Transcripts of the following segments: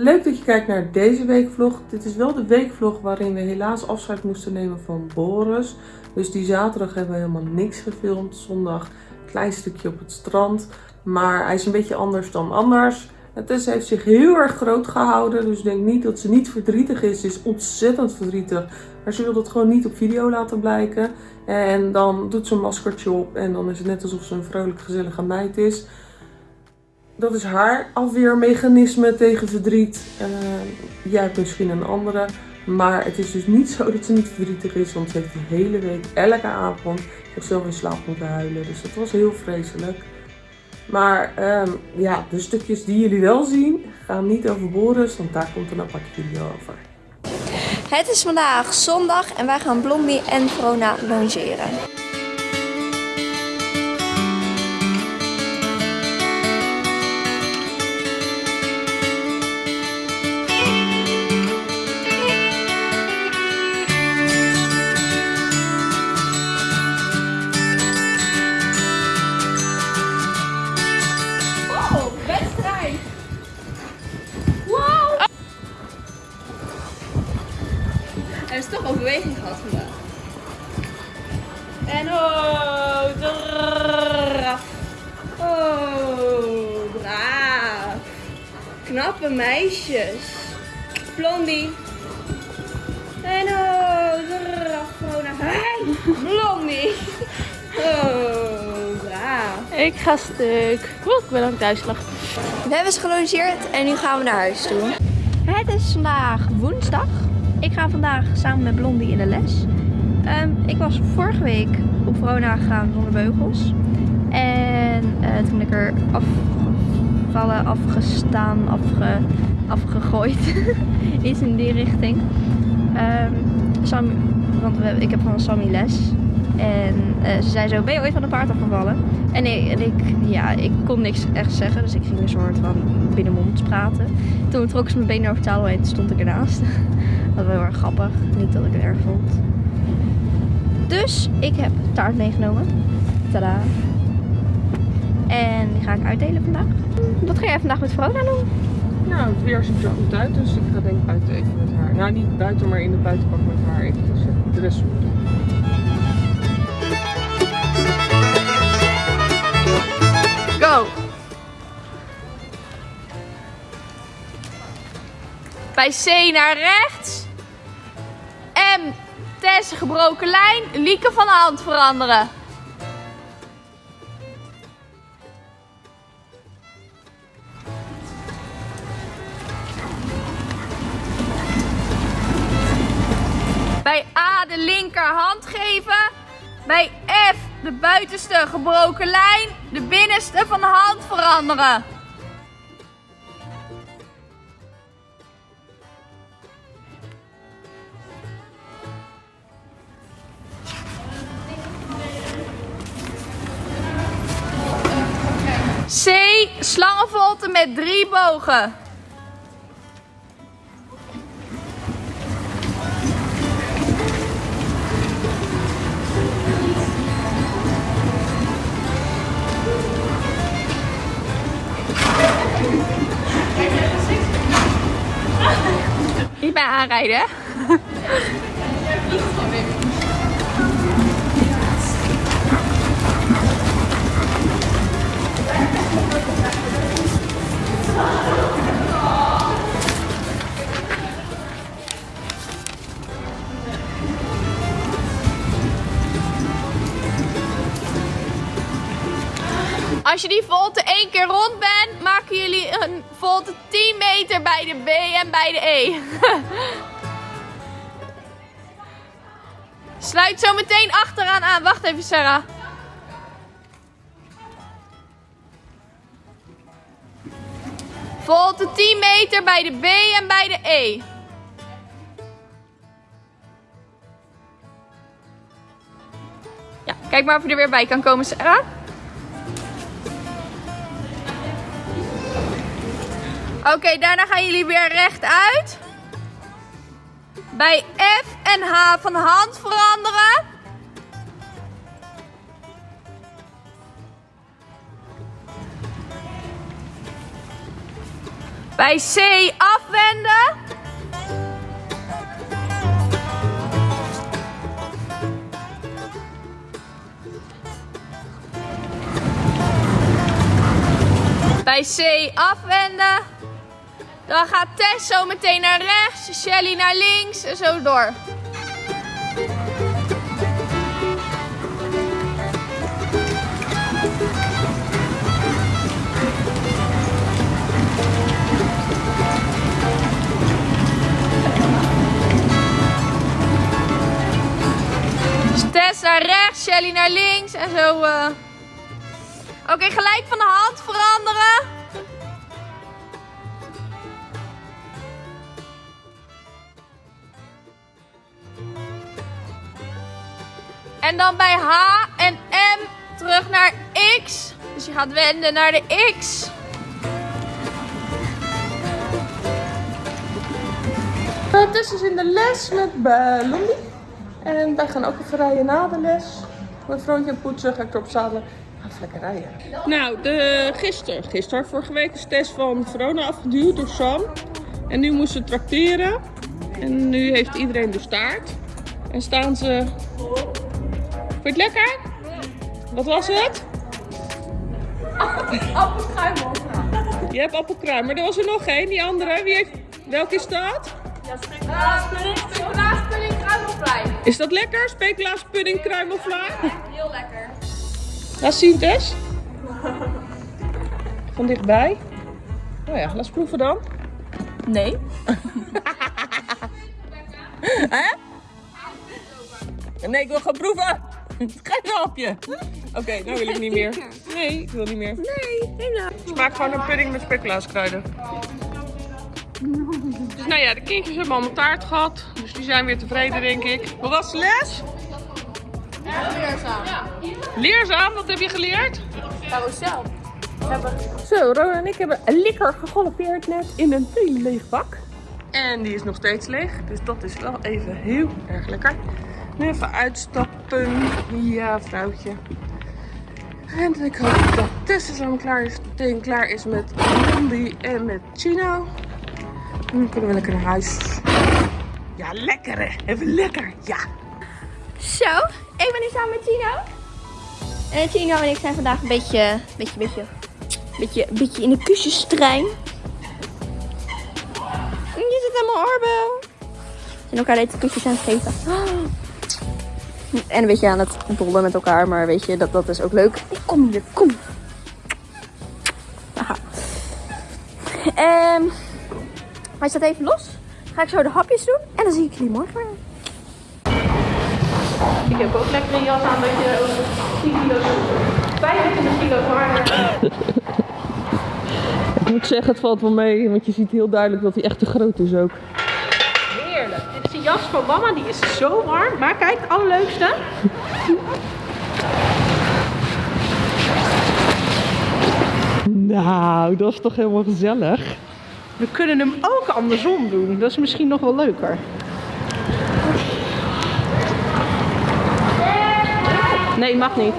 Leuk dat je kijkt naar deze weekvlog. Dit is wel de weekvlog waarin we helaas afscheid moesten nemen van Boris. Dus die zaterdag hebben we helemaal niks gefilmd. Zondag een klein stukje op het strand. Maar hij is een beetje anders dan anders. En Tessa heeft zich heel erg groot gehouden. Dus denk niet dat ze niet verdrietig is. Ze is ontzettend verdrietig. Maar ze wil dat gewoon niet op video laten blijken. En dan doet ze een maskertje op. En dan is het net alsof ze een vrolijk gezellige meid is. Dat is haar afweermechanisme tegen verdriet. Uh, jij hebt misschien een andere. Maar het is dus niet zo dat ze niet verdrietig is. Want ze heeft de hele week, elke avond, zichzelf in slaap moeten huilen. Dus dat was heel vreselijk. Maar um, ja, de stukjes die jullie wel zien, gaan niet over Boris. Want daar komt een apart video over. Het is vandaag zondag en wij gaan Blondie en Vrona longeren. Er is toch overweging gehad vandaag. En oh, draf. Oh, braaf. Knappe meisjes. Blondie. En oh, draf. Oh, naar hey, Blondie. Oh, braaf. Ik ga stuk. Oeh, ik ben aan het uitslag. We hebben ze gelongeerd en nu gaan we naar huis toe. Het is vandaag woensdag. Ik ga vandaag samen met Blondie in de les. Um, ik was vorige week op Verona gegaan zonder beugels. En uh, toen ben ik er afgevallen, afgestaan, afge, afgegooid. Iets in die richting. Um, Sam, want we, ik heb van Sammy les. En uh, ze zei zo, ben je ooit van een paard afgevallen? En ik, en ik, ja, ik kon niks echt zeggen, dus ik ging een soort van binnenmonds praten. Toen trok ze mijn benen over tafel heen, stond ik ernaast. Dat was heel erg grappig, niet dat ik het erg vond. Dus ik heb taart meegenomen. Tada! En die ga ik uitdelen vandaag. Wat ga jij vandaag met Vrona doen? Nou, het weer ziet er goed uit, dus ik ga denk ik buiten even met haar. Nou, niet buiten, maar in de buitenpak met haar even de rest doen. Go! Bij C naar rechts. M, Tess, gebroken lijn. Lieke van de hand veranderen. Bij A de linkerhand geven. Bij F de buitenste gebroken lijn. De binnenste van de hand veranderen. C. Slangenvolte met drie bogen. Niet bij aanrijden, hè? meter bij de B en bij de E. Sluit zo meteen achteraan aan. Wacht even, Sarah. Volt de 10 meter bij de B en bij de E. Ja, kijk maar of je er weer bij kan komen, Sarah. Oké, daarna gaan jullie weer rechtuit. Bij F en H van hand veranderen. Bij C afwenden. Bij C afwenden. Dan gaat Tess zo meteen naar rechts, Shelly naar links en zo door. Dus Tess naar rechts, Shelly naar links en zo. eh. Oké, gelijk van de hand veranderen. En dan bij H en M terug naar X. Dus je gaat wenden naar de X. Tess is in de les met Blondie. En wij gaan ook even rijden na de les. Mijn vrouwtje en poetsen, ga ik erop zadelen. Ga even lekker rijden. Nou, de, gisteren, gisteren, vorige week is Tess van Verona afgeduwd door Sam. En nu moest ze tracteren. En nu heeft iedereen de staart. En staan ze... Vond je het lekker? Wat was het? Appelkruimel. Je hebt appelkruim, maar er was er nog één, die andere. Wie heeft... Welke is dat? Speculaas pudding kruimelvlei. Is dat lekker? Speculaas pudding kruimelvlaai? Heel lekker. Laat zien, Tess. Van dichtbij. Oh ja, laat proeven dan. Nee. Nee, ik wil gaan proeven. Geen hapje. Oké, nou wil ik niet meer. Nee, ik wil niet meer. Nee, helemaal. Smaakt gewoon een pudding met speculaaskruiden. Dus nou ja, de kindjes hebben allemaal taart gehad. Dus die zijn weer tevreden, denk ik. Hoe was de les? Leerzaam. Leerzaam, wat heb je geleerd? Carousel. Zo, Ron en ik hebben lekker gegalopeerd net in een hele leeg bak. En die is nog steeds leeg, dus dat is wel even heel erg lekker. Even uitstappen. Ja, vrouwtje. En ik hoop dat Tessa zo klaar is, meteen klaar is met Blondie en met Chino. En dan kunnen we lekker naar huis. Ja, lekker hè. Even lekker, ja. Zo, ik ben nu samen met Tino. En Tino en ik zijn vandaag een beetje, beetje, beetje, beetje, beetje in de kusjestrein. Je zit helemaal oorbel. En elkaar deze kusjes aan het geven. En een beetje aan het bollen met elkaar, maar weet je, dat, dat is ook leuk. Kom hier, kom. Aha. Ehm, hij staat even los. Ga ik zo de hapjes doen en dan zie ik jullie morgen weer. Ik heb ook lekker een jas aan dat je over 10 kilo, 25 kilo zwaarder. Ik moet zeggen, het valt wel mee, want je ziet heel duidelijk dat hij echt te groot is ook. Heerlijk. Dit is de jas van mama, die is zo warm. Maar kijk, het allerleukste. Nou, dat is toch helemaal gezellig. We kunnen hem ook andersom doen. Dat is misschien nog wel leuker. Nee, mag niet.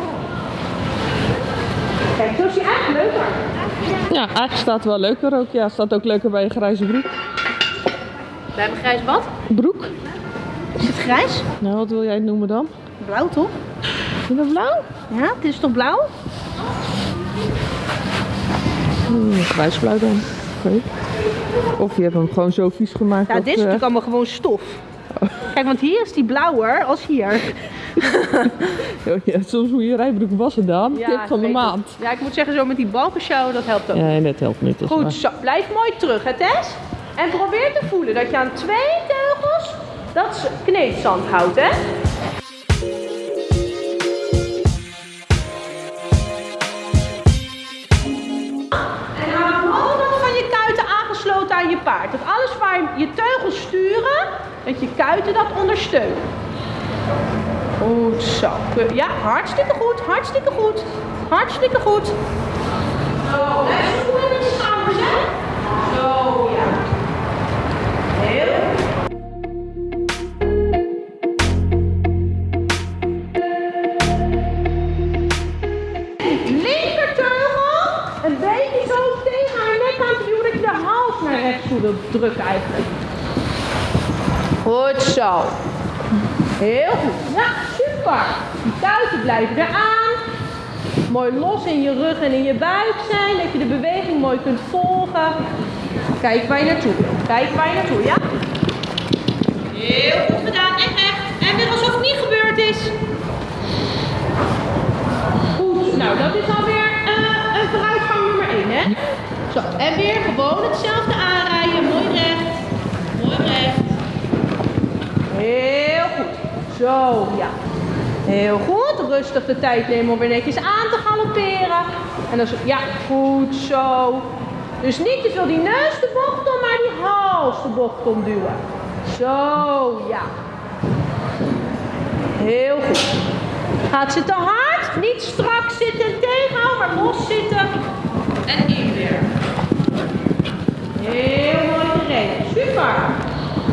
Kijk, zo is hij eigenlijk leuker. Ja, eigenlijk staat het wel leuker ook. Ja, staat ook leuker bij een grijze broek. We hebben grijs wat? Broek? Het grijs? Nou, wat wil jij het noemen dan? Blauw toch? Is dat blauw? Ja, het is toch blauw? Hmm, grijsblauw dan. Of je hebt hem gewoon zo vies gemaakt. Ja, dat, dit is eh, natuurlijk allemaal gewoon stof. Kijk, want hier is die blauwer als hier. oh ja, soms moet je rijbroek wassen dan. Tip van de maand. het. Ja, ik moet zeggen, zo met die balkenshow, dat helpt ook. Ja, dat helpt niet. Goed zo, blijf mooi terug, hè Tess? En probeer te voelen dat je aan twee teugels dat kneedzand houdt, hè? En hou altijd van je kuiten aangesloten aan je paard. Dat alles waar je teugels sturen, dat je kuiten dat ondersteunen. Goed zo. Ja, hartstikke goed, hartstikke goed. Hartstikke goed. Zo, Heel goed. Ja, super. Die kuiten blijven eraan. Mooi los in je rug en in je buik zijn. Dat je de beweging mooi kunt volgen. Kijk waar je naartoe. Kijk waar je naartoe, ja? Heel goed gedaan. En recht. En weer alsof het niet gebeurd is. Goed. Nou, dat is alweer eh, een vooruitgang nummer 1, hè? Zo. En weer gewoon hetzelfde aanrijden. Mooi recht. Mooi recht. Heel. Zo, ja. Heel goed. Rustig de tijd nemen om weer netjes aan te galopperen. En dan zo, ja, goed zo. Dus niet te veel die neus de bocht om, maar die hals de bocht omduwen. Zo, ja. Heel goed. Gaat ze te hard? Niet strak zitten en tegenhouden, maar los zitten. En in weer. Heel mooi gereden. Super.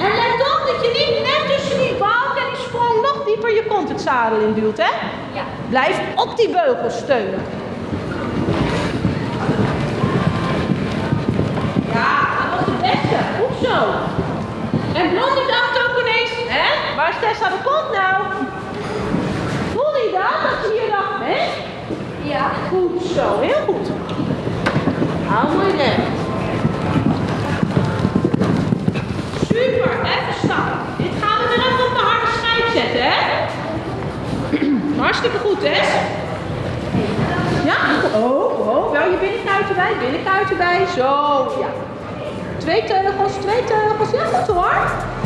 En let op dat je niet net tussen die balk en die sprong nog dieper je kont het zadel in duwt, hè? Ja. Blijf op die beugel steunen. Ja, dat was het beste. Goed zo. En Blondie dacht ook ineens, hè? Waar is Tessa de kont nou? Voelde je dat? Dat ze hier dacht, hè? Ja. Goed zo, heel goed. Hou mooi recht. Super, even stappen. Dit gaan we weer even op de harde schijf zetten, hè? Hartstikke goed, hè? Ja? Oh, oh. Wel je binnenkuiten bij, binnenkuiten bij. Zo, ja. Twee teugels, twee teugels. Ja, goed hoor.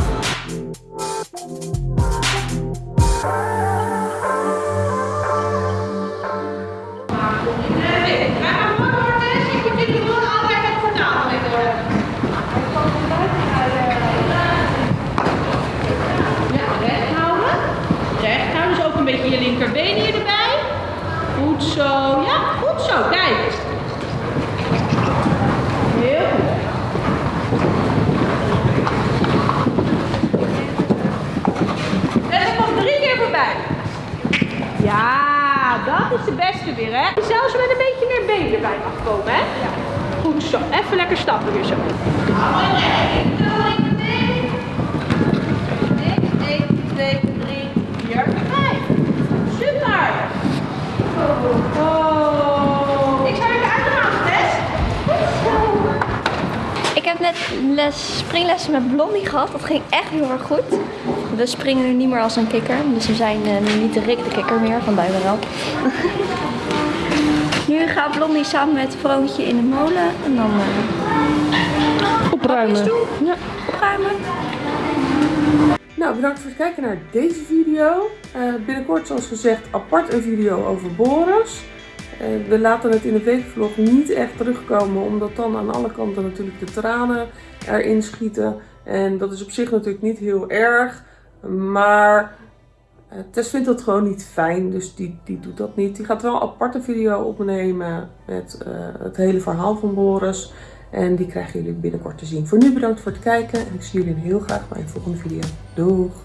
Weer, hè? Zelfs met een beetje meer been erbij mag komen, hè? Ja. Goed zo. Even lekker stappen weer zo. Hou maar recht. Linkerbeen. 1, 2, 3, 4, 5. Super! Oh. Ik zou even uitgaan, Tess. Ik heb net les, springlessen met Blondie gehad. Dat ging echt heel erg goed. We springen nu niet meer als een kikker. Dus we zijn eh, nu niet de Rick de kikker meer van Duivenel. Nu gaat Blondie samen met Vroontje in de molen. En dan eh Opruimen. Ja. opruimen. Nou, bedankt voor het kijken naar deze video. Eh, binnenkort, zoals gezegd, apart een video over Boris. Eh, we laten het in de weekvlog niet echt terugkomen, omdat dan aan alle kanten natuurlijk de tranen erin schieten. En dat is op zich natuurlijk niet heel erg, maar eh, Tess vindt dat gewoon niet fijn, dus die, die doet dat niet. Die gaat wel een aparte video opnemen met eh, het hele verhaal van Boris. En die krijgen jullie binnenkort te zien. Voor nu bedankt voor het kijken en ik zie jullie heel graag bij een volgende video. Doeg!